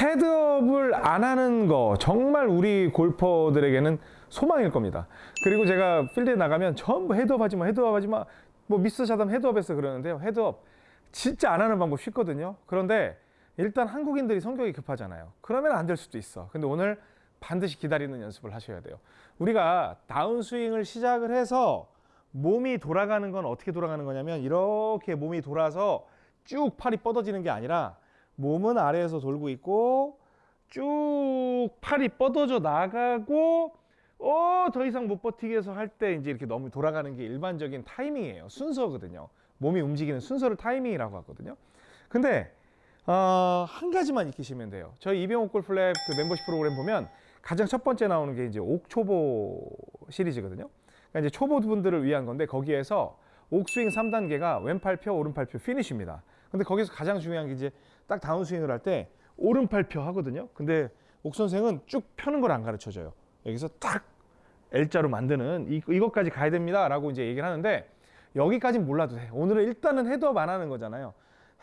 헤드업을 안 하는 거 정말 우리 골퍼들에게는 소망일 겁니다. 그리고 제가 필드에 나가면 전부 헤드업 하지 마, 헤드업 하지 마. 뭐 미스 샷하면 헤드업해서 그러는데요. 헤드업 진짜 안 하는 방법 쉽거든요. 그런데 일단 한국인들이 성격이 급하잖아요. 그러면 안 될 수도 있어. 근데 오늘 반드시 기다리는 연습을 하셔야 돼요. 우리가 다운스윙을 시작을 해서 몸이 돌아가는 건 어떻게 돌아가는 거냐면 이렇게 몸이 돌아서 쭉 팔이 뻗어지는 게 아니라 몸은 아래에서 돌고 있고 쭉 팔이 뻗어져 나가고 어, 더 이상 못 버티게 해서 할때 이제 이렇게 너무 돌아가는 게 일반적인 타이밍이에요. 순서거든요. 몸이 움직이는 순서를 타이밍이라고 하거든요. 근데 어, 한 가지만 익히시면 돼요. 저희 이병옥 골프랩 그 멤버십 프로그램 보면 가장 첫 번째 나오는 게 이제 옥초보 시리즈거든요. 그러니까 이제 초보 분들을 위한 건데 거기에서 옥스윙 3단계가 왼팔 펴, 오른팔 펴 피니쉬입니다. 근데 거기서 가장 중요한 게 이제 딱 다운스윙을 할 때 오른팔 펴 하거든요. 근데 옥 선생은 쭉 펴는 걸 안 가르쳐 줘요. 여기서 딱 L자로 만드는 이, 이것까지 가야 됩니다. 라고 이제 얘기를 하는데 여기까지는 몰라도 돼. 오늘은 일단은 헤드업 안 하는 거잖아요.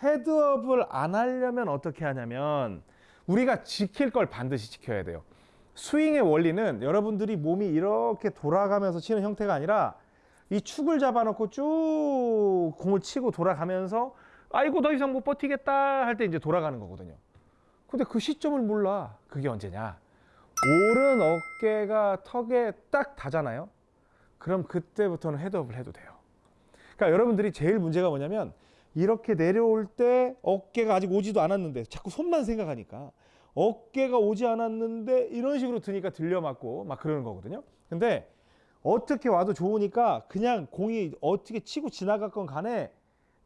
헤드업을 안 하려면 어떻게 하냐면 우리가 지킬 걸 반드시 지켜야 돼요. 스윙의 원리는 여러분들이 몸이 이렇게 돌아가면서 치는 형태가 아니라 이 축을 잡아놓고 쭉 공을 치고 돌아가면서 아이고 더 이상 못 버티겠다 할 때 이제 돌아가는 거거든요. 근데 그 시점을 몰라. 그게 언제냐? 오른 어깨가 턱에 딱 닿잖아요. 그럼 그때부터는 헤드업을 해도 돼요. 그러니까 여러분들이 제일 문제가 뭐냐면 이렇게 내려올 때 어깨가 아직 오지도 않았는데 자꾸 손만 생각하니까 어깨가 오지 않았는데 이런 식으로 드니까 들려 맞고 막 그러는 거거든요. 근데 어떻게 와도 좋으니까 그냥 공이 어떻게 치고 지나갔건 간에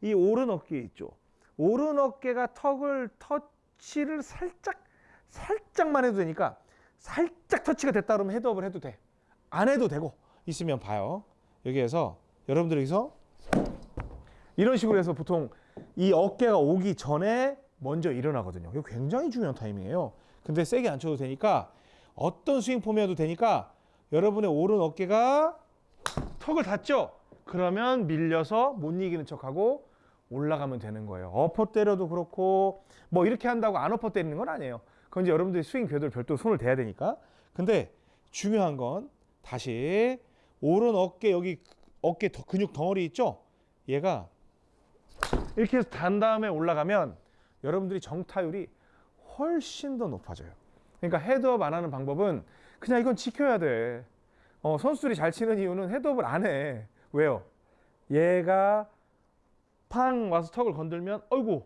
이 오른 어깨 있죠. 오른 어깨가 턱을 터치를 살짝 살짝만 해도 되니까 살짝 터치가 됐다 그러면 헤드업을 해도 돼. 안 해도 되고 있으면 봐요. 여기에서 여러분들 여기서 이런 식으로 해서 보통 이 어깨가 오기 전에 먼저 일어나거든요. 이거 굉장히 중요한 타이밍이에요. 근데 세게 안 쳐도 되니까 어떤 스윙 폼이어도 되니까 여러분의 오른 어깨가 턱을 닿죠? 그러면 밀려서 못 이기는 척하고 올라가면 되는 거예요. 어퍼 때려도 그렇고 뭐 이렇게 한다고 안 어퍼 때리는 건 아니에요. 그건 이제 여러분들이 스윙 궤도를 별도로 손을 대야 되니까. 근데 중요한 건 다시 오른 어깨 여기 어깨 더 근육 덩어리 있죠? 얘가 이렇게 해서 단 다음에 올라가면 여러분들이 정타율이 훨씬 더 높아져요. 그러니까 헤드업 안 하는 방법은 그냥 이건 지켜야 돼. 어, 선수들이 잘 치는 이유는 헤드업을 안 해. 왜요? 얘가 팡 와서 턱을 건들면 어이구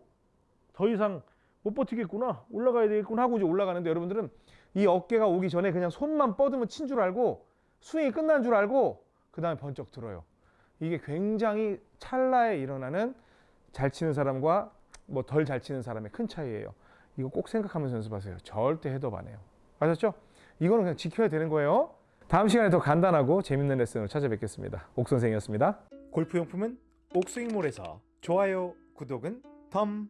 더 이상 못 버티겠구나 올라가야 되겠구나 하고 이제 올라가는데 여러분들은 이 어깨가 오기 전에 그냥 손만 뻗으면 친 줄 알고 스윙이 끝난 줄 알고 그 다음에 번쩍 들어요. 이게 굉장히 찰나에 일어나는 잘 치는 사람과 뭐 덜 잘 치는 사람의 큰 차이예요. 이거 꼭 생각하면서 연습하세요. 절대 헤드업 안 해요. 아셨죠? 이거는 그냥 지켜야 되는 거예요. 다음 시간에 더 간단하고 재밌는 레슨으로 찾아뵙겠습니다. 옥선생이었습니다. 골프용품은 옥스윙몰에서 좋아요, 구독은 덤